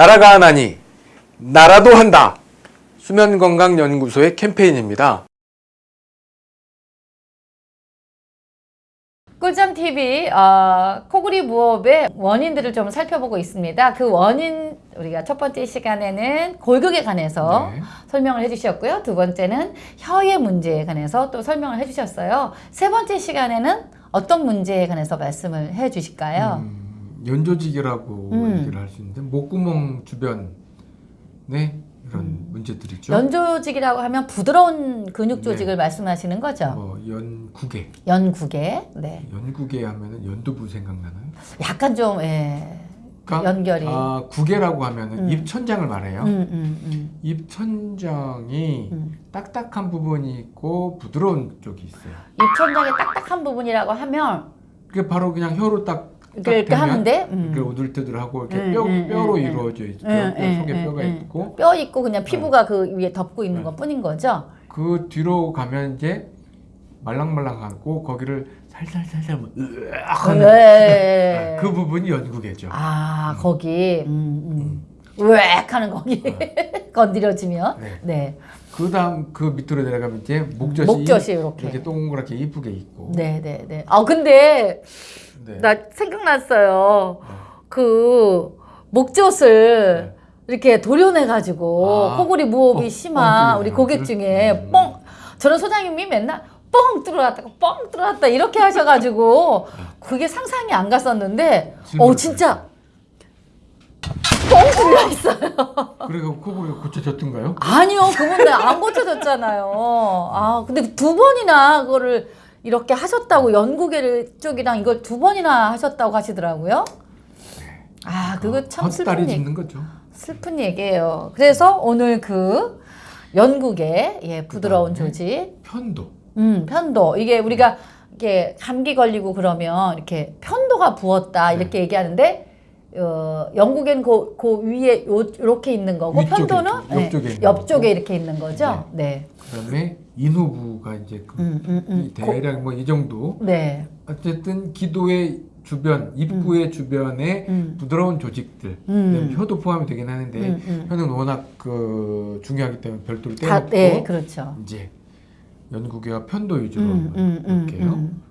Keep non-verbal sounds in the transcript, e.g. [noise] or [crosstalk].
나라가 하나니 나라도 한다. 수면건강연구소의 캠페인입니다. 꿀잠 TV 어, 코골이 무호흡의 원인들을 좀 살펴보고 있습니다. 그 원인 우리가 첫 번째 시간에는 골격에 관해서 네. 설명을 해주셨고요. 두 번째는 혀의 문제에 관해서 또 설명을 해주셨어요. 세 번째 시간에는 어떤 문제에 관해서 말씀을 해주실까요? 음, 연조직이라고 음. 얘기를 할 수 있는데 목구멍 주변에 이런 문제들이죠. 연조직이라고 하면 부드러운 근육 네. 조직을 말씀하시는 거죠. 뭐 연구개, 연구개, 네, 연구개 하면은 연두부 생각나나요? 약간 좀 예, 그러니까 연결이. 아, 구개라고 하면은 음. 입 천장을 말해요. 음, 음, 음, 입 천장이 음. 딱딱한 부분이 있고 부드러운 쪽이 있어요. 입천장의 딱딱한 부분이라고 하면 그게 바로 그냥 혀로 딱, 딱 이렇게 대면 하는데 음. 이렇게 우들뜨들하고 이렇게 음, 뼈, 음, 뼈로 음, 음. 이루어져 있죠. 음, 뼈 음, 속에 음, 뼈가 음. 있고 뼈 있고 그냥 피부가 그 위에 덮고 있는 네. 것 뿐인 거죠. 그 뒤로 가면 이제 말랑말랑하고 거기를 살살살살 뭐 으악 하는 네. 그 부분이 연구개죠. 아 거기 음, 음. 으악 하는 거기 [laughs] 건드려지면 네. 네. 그 다음 그 밑으로 내려가면 이제 목젖이, 목젖이 이렇게. 이렇게 동그랗게 이쁘게 있고. 네, 네, 네. 아 근데 네. 나 생각났어요. 네. 그 목젖을 이렇게 도려내 가지고 아, 코골이 무호흡이 뻥, 뻥 심한 뚫리는 우리 고객 그- 중에 음. 뻥 저는 소장님이 맨날 뻥 뚫어놨다가 뻥 뚫어놨다 이렇게 하셔가지고 그게 상상이 안 갔었는데 어 진짜 뻥 뚫려 있어요. 그리고 코골이 고쳐졌던가요? 아니요 그분 안 고쳐졌잖아요. 아 근데 두 번이나 그거를 이렇게 하셨다고 연구계 쪽이랑 이걸 두 번이나 하셨다고 하시더라고요. 아 그거 참 슬픈 얘기. 슬픈 얘기예요. 그래서 오늘 그 연국의 예, 부드러운 조직, 편도. 음, 편도 이게 우리가 이게 감기 걸리고 그러면 이렇게 편도가 부었다 네. 이렇게 얘기하는데 어, 영국엔 그, 그 위에 요, 이렇게 있는 거고 편도는 옆쪽에 예, 있는 옆쪽에. 이렇게 있는 거죠. 네. 그다음에 인후부가 이제 그 음, 음, 음. 이 대략 뭐 이 정도. 네. 어쨌든 기도의 주변, 입구의 주변에 음. 부드러운 조직들, 음. 혀도 포함이 되긴 하는데 음, 음. 혀는 워낙 그 중요하기 때문에 별도로 다, 떼놓고 네, 그렇죠. 이제 연구개와 편도 위주로 음, 음, 음, 볼게요. 음.